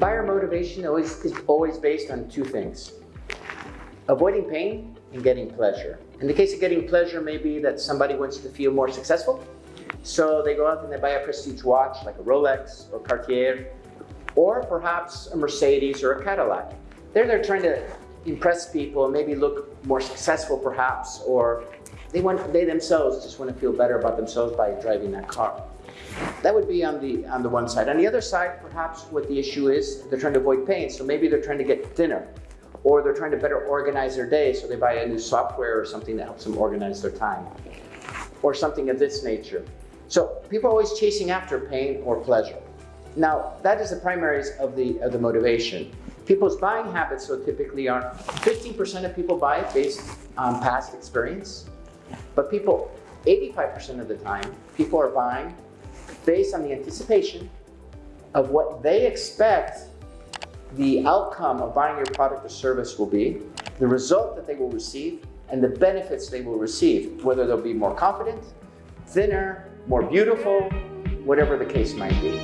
Buyer motivation always, is always based on two things. Avoiding pain and getting pleasure. In the case of getting pleasure, maybe that somebody wants to feel more successful. So they go out and they buy a prestige watch like a Rolex or Cartier, or perhaps a Mercedes or a Cadillac. There they're trying to impress people and maybe look more successful perhaps, or they want they themselves just want to feel better about themselves by driving that car. That would be on the on the one side. On the other side, perhaps what the issue is, they're trying to avoid pain. So maybe they're trying to get thinner, or they're trying to better organize their day. So they buy a new software or something that helps them organize their time, or something of this nature. So people are always chasing after pain or pleasure. Now, that is the primaries of the, of the motivation. People's buying habits, so typically are 15% of people buy based on past experience, but people, 85% of the time, people are buying based on the anticipation of what they expect the outcome of buying your product or service will be, the result that they will receive, and the benefits they will receive, whether they'll be more confident, thinner, more beautiful, whatever the case might be.